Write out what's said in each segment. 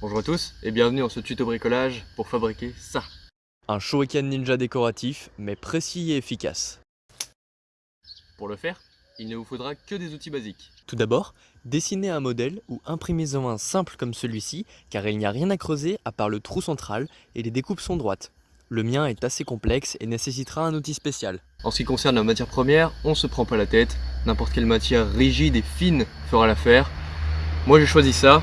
Bonjour à tous et bienvenue dans ce tuto bricolage pour fabriquer ça. Un shuriken ninja décoratif, mais précis et efficace. Pour le faire, il ne vous faudra que des outils basiques. Tout d'abord, dessinez un modèle ou imprimez-en un simple comme celui-ci, car il n'y a rien à creuser à part le trou central et les découpes sont droites. Le mien est assez complexe et nécessitera un outil spécial. En ce qui concerne la matière première, on se prend pas la tête, n'importe quelle matière rigide et fine fera l'affaire. Moi j'ai choisi ça,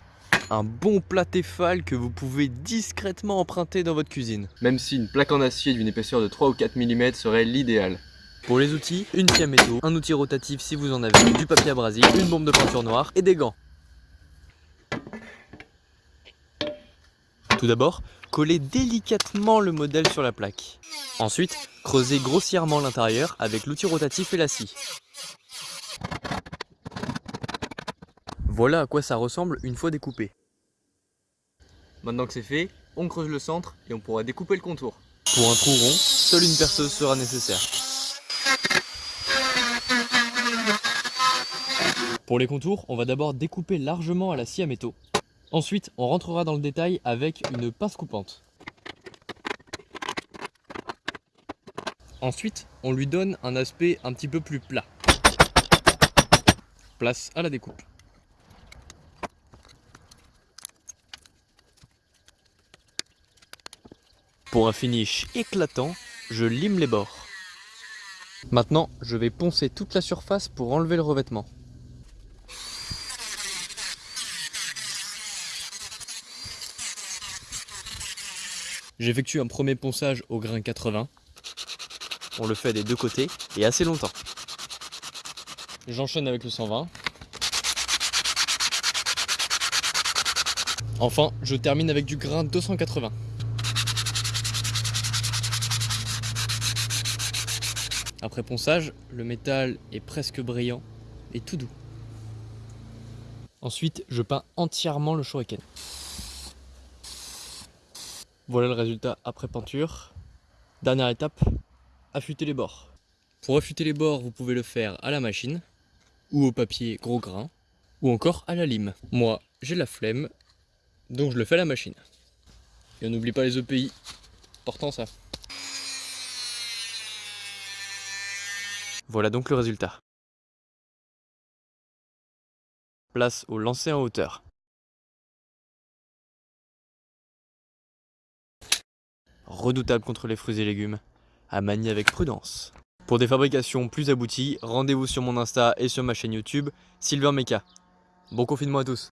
Un bon plat Tefal que vous pouvez discrètement emprunter dans votre cuisine. même si une plaque en acier d'une épaisseur de 3 ou 4 mm serait l'idéal. Pour les outils, une scie à métaux, un outil rotatif si vous en avez, du papier abrasif, une bombe de peinture noire et des gants. Tout d'abord, collez délicatement le modèle sur la plaque. Ensuite, creusez grossièrement l'intérieur avec l'outil rotatif et la scie. Voilà à quoi ça ressemble une fois découpé. Maintenant que c'est fait, on creuse le centre et on pourra découper le contour. Pour un trou rond, seule une perceuse sera nécessaire. Pour les contours, on va d'abord découper largement à la scie à métaux. Ensuite, on rentrera dans le détail avec une pince coupante. Ensuite, on lui donne un aspect un petit peu plus plat. Place à la découpe. Pour un finish éclatant, je lime les bords. Maintenant, je vais poncer toute la surface pour enlever le revêtement. J'effectue un premier ponçage au grain 80. On le fait des deux côtés et assez longtemps. J'enchaîne avec le 120. Enfin, je termine avec du grain 280. Après ponçage, le métal est presque brillant et tout doux. Ensuite, je peins entièrement le shuriken. Voilà le résultat après peinture. Dernière étape, affûter les bords. Pour affûter les bords, vous pouvez le faire à la machine, ou au papier gros grain, ou encore à la lime. Moi, j'ai la flemme, donc je le fais à la machine. Et on n'oublie pas les EPI, important ça. Voilà donc le résultat. Place au lancer en hauteur. Redoutable contre les fruits et légumes, à manier avec prudence. Pour des fabrications plus abouties, rendez-vous sur mon Insta et sur ma chaîne YouTube, Silver Mecha. Bon confinement à tous